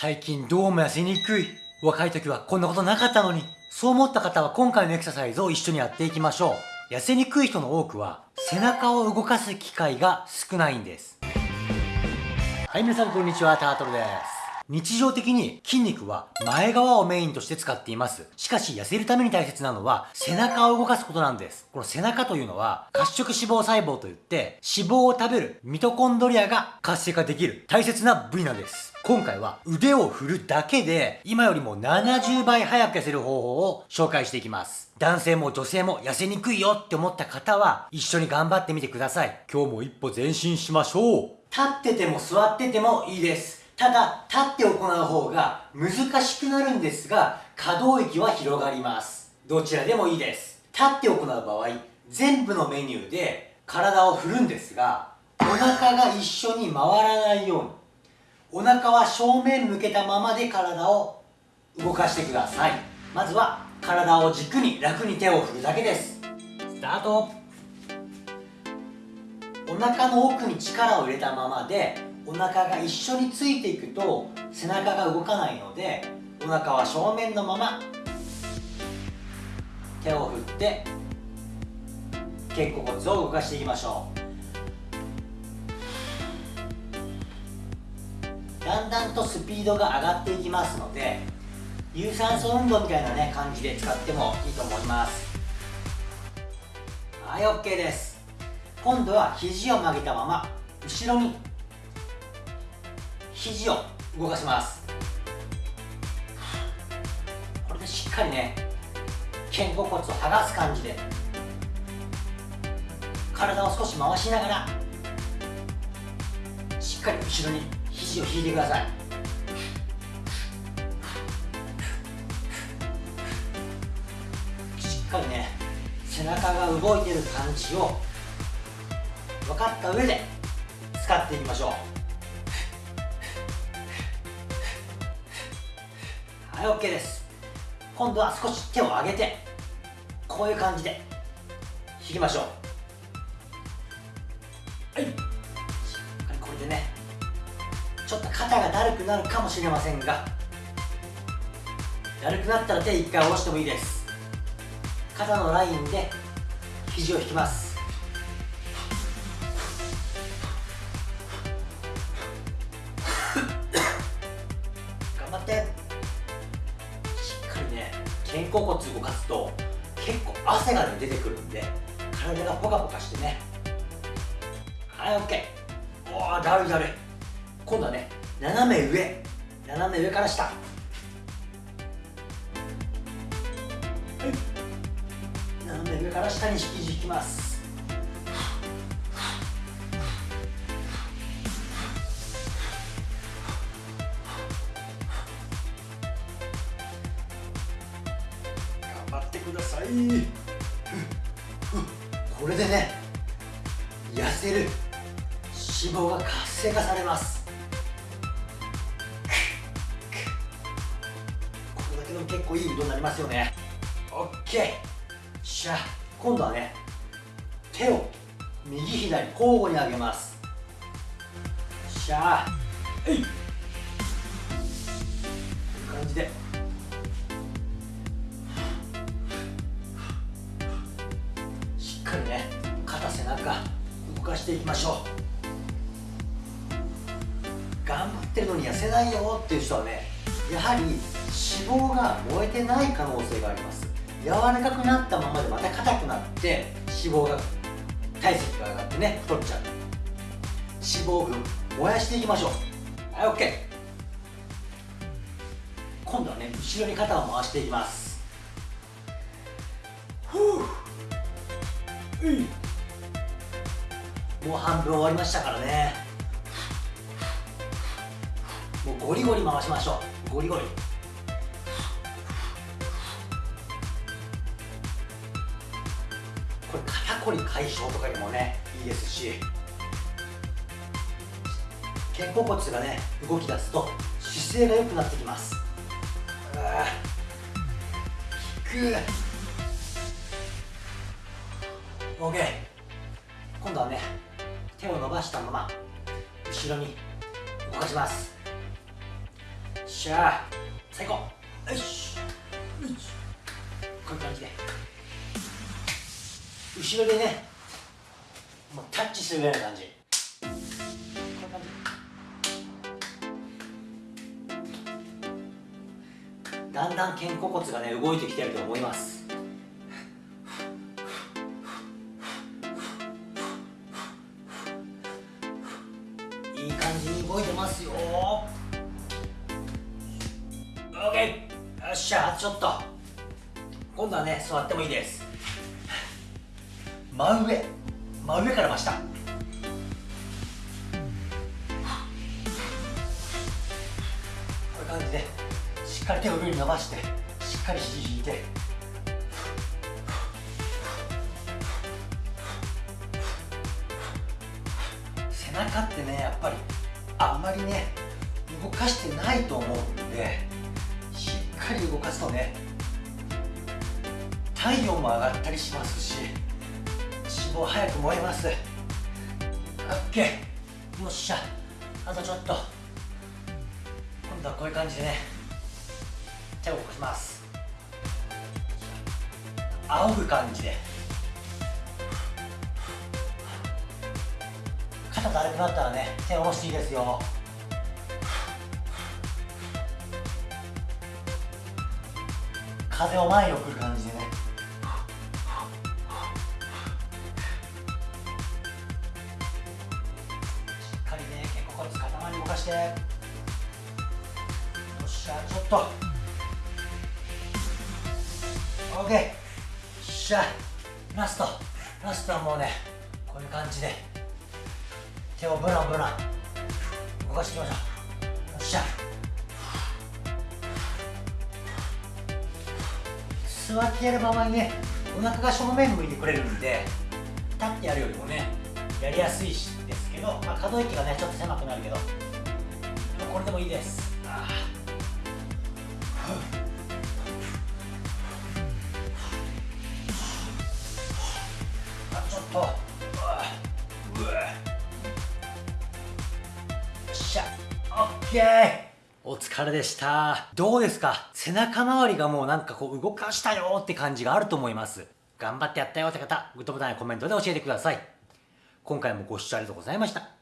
最近どうも痩せにくい。若い時はこんなことなかったのに。そう思った方は今回のエクササイズを一緒にやっていきましょう。痩せにくい人の多くは背中を動かす機会が少ないんです。はい、皆さんこんにちは、タートルです。日常的に筋肉は前側をメインとして使っています。しかし痩せるために大切なのは背中を動かすことなんです。この背中というのは褐色脂肪細胞といって脂肪を食べるミトコンドリアが活性化できる大切な部位なんです。今回は腕を振るだけで今よりも70倍早く痩せる方法を紹介していきます。男性も女性も痩せにくいよって思った方は一緒に頑張ってみてください。今日も一歩前進しましょう。立ってても座っててもいいです。ただ、立って行う方が難しくなるんですが、可動域は広がります。どちらでもいいです。立って行う場合、全部のメニューで体を振るんですが、お腹が一緒に回らないようにお腹は正面向けたままで体を動かしてください。まずは体を軸に楽に手を振るだけです。スタート。お腹の奥に力を入れたままでお腹が一緒についていくと背中が動かないのでお腹は正面のまま手を振って肩甲骨を動かしていきましょう。だんだんとスピードが上がっていきますので有酸素運動みたいなね感じで使ってもいいと思います。はい OK です。今度は肘を曲げたまま後ろに肘を動かします。これでしっかりね肩甲骨を剥がす感じで体を少し回しながらしっかり後ろに肘を引いてください。しっかりね背中が動いてる感じを分かった上で使っていきましょう。はい OK です。今度は少し手を上げてこういう感じで引きましょう。ちょっと肩がだるくなるかもしれませんがだるくなったら手一回下ろしてもいいです。肩のラインで肘を引きます。頑張って。しっかりね肩甲骨動かすと結構汗が、出てくるんで体がポカポカしてね。はい OK おおだるだるい。今度はね斜め上斜め上から下。はい。斜め上から下に引き引きます。頑張ってください。これでね痩せる脂肪が活性化されます。結構いい運動になりますよね。OK しゃ。今度はね手を右左交互に上げます。しゃ。えい。感じで。しっかりね肩背中動かしていきましょう。頑張ってるのに痩せないよっていう人はねやはり脂肪が燃えてない可能性があります。柔らかくなったままでまた硬くなって脂肪が体積が上がってね太っちゃう。脂肪分燃やしていきましょう。はい OK 今度はね後ろに肩を回していきます。ふう。もう半分終わりましたからね。もうゴリゴリ回しましょう。ゴリゴリ。これ肩こり解消とかにもねいいですし肩甲骨がね動き出すと姿勢が良くなってきます。引く。OK 今度はね手を伸ばしたまま後ろに動かします。しゃあ最高。よし。こういう感じで。後ろでねもうタッチするぐらいの感じこういう感じ。だんだん肩甲骨がね動いてきてると思います。いい感じに動いてますよ。OK よっしゃちょっと。今度はね座ってもいいです。真上真上から真下こういう感じでしっかり手を上に伸ばしてしっかり肘引いて。背中ってねやっぱりあんまりね動かしてないと思うんでしっかり動かすとね体温も上がったりしますし脂肪早く燃えます。OK よっしゃ。あとちょっと。今度はこういう感じでね。手を動かします。仰ぐ感じで。肩だるくなったらね手を下ろしていいですよ。風を前に送る感じでね。して。よっしゃちょっと。OK よっしゃラスト。ラストはもうねこういう感じで。手をブランブラン動かしていきましょう。よっしゃ。座ってやる場合ねお腹が正面向いてくれるんで立ってやるよりもねやりやすいしですけど、まあ、可動域がねちょっと狭くなるけど。これでもいいです。あちょっと。うわ。よっしゃ。オッケー。お疲れでした。どうですか？背中周りがもうなんかこう動かしたよって感じがあると思います。頑張ってやったよって方グッドボタンやコメントで教えてください。今回もご視聴ありがとうございました。